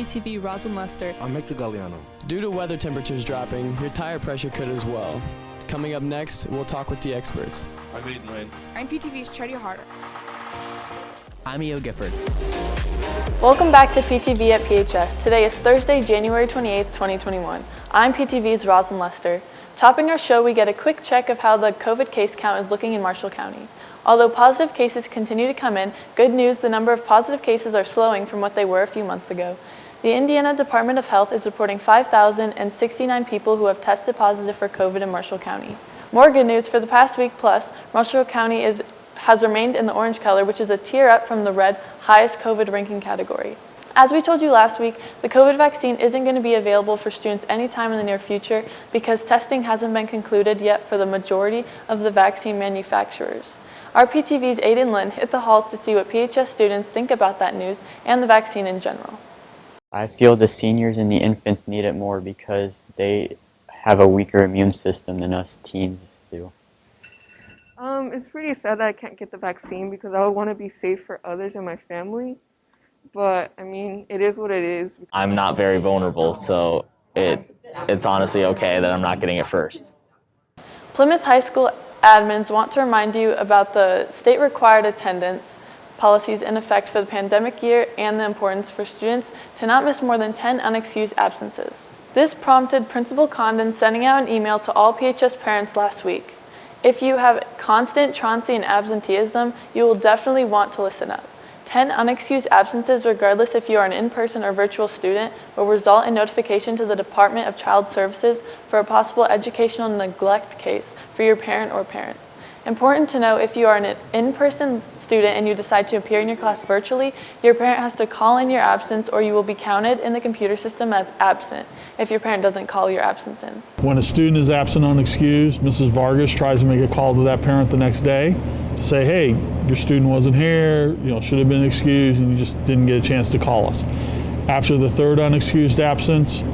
PTV Rosin Lester. I'm Hector Galliano. Due to weather temperatures dropping, your tire pressure could as well. Coming up next, we'll talk with the experts. I'm Aiden Wayne. I'm PTV's Charity Harder. I'm Eo Gifford. Welcome back to PTV at PHS. Today is Thursday, January 28, 2021. I'm PTV's Rosin Lester. Topping our show, we get a quick check of how the COVID case count is looking in Marshall County. Although positive cases continue to come in, good news, the number of positive cases are slowing from what they were a few months ago. The Indiana Department of Health is reporting 5,069 people who have tested positive for COVID in Marshall County. More good news, for the past week plus, Marshall County is, has remained in the orange color, which is a tier up from the red highest COVID ranking category. As we told you last week, the COVID vaccine isn't going to be available for students anytime in the near future because testing hasn't been concluded yet for the majority of the vaccine manufacturers. Our PTV's Aiden Lynn hit the halls to see what PHS students think about that news and the vaccine in general. I feel the seniors and the infants need it more because they have a weaker immune system than us teens do. Um, it's pretty sad that I can't get the vaccine because I would want to be safe for others and my family. But I mean, it is what it is. I'm not very vulnerable, so it it's honestly okay that I'm not getting it first. Plymouth High School admins want to remind you about the state required attendance policies in effect for the pandemic year and the importance for students to not miss more than 10 unexcused absences. This prompted Principal Condon sending out an email to all PHS parents last week. If you have constant transient absenteeism, you will definitely want to listen up. 10 unexcused absences, regardless if you are an in-person or virtual student, will result in notification to the Department of Child Services for a possible educational neglect case for your parent or parents. Important to know if you are an in-person student and you decide to appear in your class virtually, your parent has to call in your absence or you will be counted in the computer system as absent if your parent doesn't call your absence in. When a student is absent unexcused, Mrs. Vargas tries to make a call to that parent the next day to say, hey, your student wasn't here, you know, should have been excused and you just didn't get a chance to call us. After the third unexcused absence,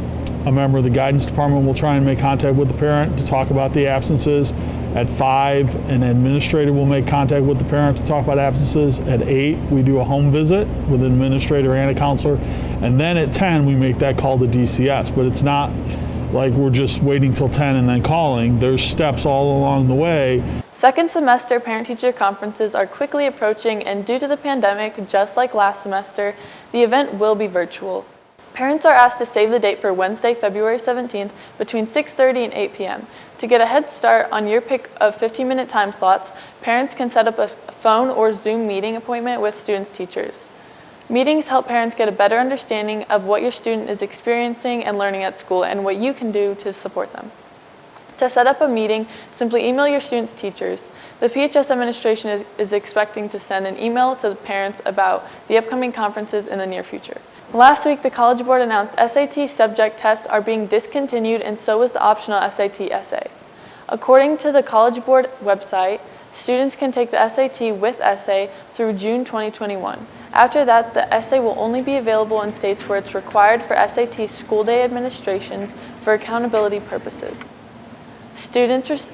a member of the guidance department will try and make contact with the parent to talk about the absences. At five, an administrator will make contact with the parent to talk about absences. At eight, we do a home visit with an administrator and a counselor. And then at 10, we make that call to DCS. But it's not like we're just waiting till 10 and then calling. There's steps all along the way. Second semester parent-teacher conferences are quickly approaching and due to the pandemic, just like last semester, the event will be virtual. Parents are asked to save the date for Wednesday, February 17th between 6.30 and 8 p.m. To get a head start on your pick of 15-minute time slots, parents can set up a phone or Zoom meeting appointment with students' teachers. Meetings help parents get a better understanding of what your student is experiencing and learning at school and what you can do to support them. To set up a meeting, simply email your students' teachers. The PHS administration is, is expecting to send an email to the parents about the upcoming conferences in the near future. Last week, the College Board announced SAT subject tests are being discontinued and so is the optional SAT essay. According to the College Board website, students can take the SAT with essay through June 2021. After that, the essay will only be available in states where it's required for SAT school day administrations for accountability purposes. Students,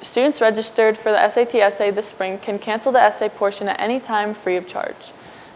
students registered for the SAT essay this spring can cancel the essay portion at any time free of charge.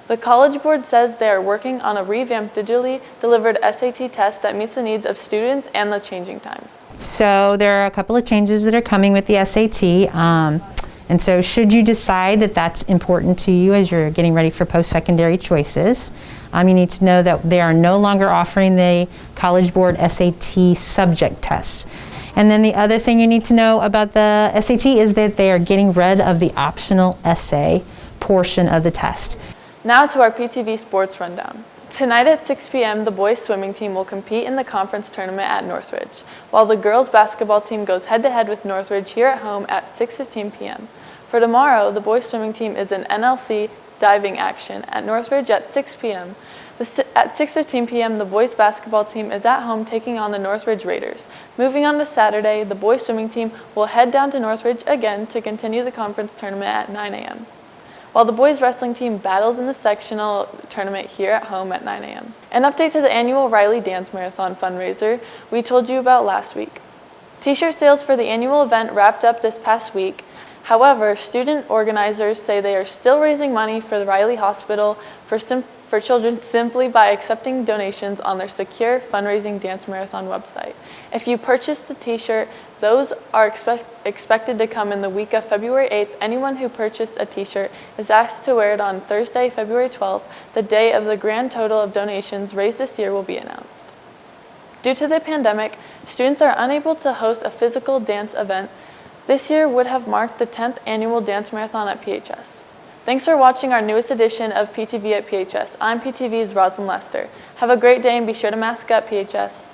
The College Board says they are working on a revamped digitally delivered SAT test that meets the needs of students and the changing times. So there are a couple of changes that are coming with the SAT. Um, and so should you decide that that's important to you as you're getting ready for post-secondary choices, um, you need to know that they are no longer offering the College Board SAT subject tests. And then the other thing you need to know about the SAT is that they are getting rid of the optional essay portion of the test. Now to our PTV Sports Rundown. Tonight at 6 p.m., the boys swimming team will compete in the conference tournament at Northridge, while the girls basketball team goes head-to-head -head with Northridge here at home at 6.15 p.m. For tomorrow, the boys swimming team is in NLC diving action at Northridge at 6 p.m. At 6.15 p.m., the boys basketball team is at home taking on the Northridge Raiders. Moving on to Saturday, the boys swimming team will head down to Northridge again to continue the conference tournament at 9 a.m while the boys wrestling team battles in the sectional tournament here at home at 9 a.m. An update to the annual Riley Dance Marathon fundraiser we told you about last week. T-shirt sales for the annual event wrapped up this past week. However, student organizers say they are still raising money for the Riley Hospital for, for children simply by accepting donations on their secure fundraising dance marathon website. If you purchased a t-shirt, those are expect- expected to come in the week of February 8th. Anyone who purchased a t-shirt is asked to wear it on Thursday, February 12th, the day of the grand total of donations raised this year will be announced. Due to the pandemic, students are unable to host a physical dance event. This year would have marked the 10th annual dance marathon at PHS. Thanks for watching our newest edition of PTV at PHS. I'm PTV's Rosalind Lester. Have a great day and be sure to mask up, PHS.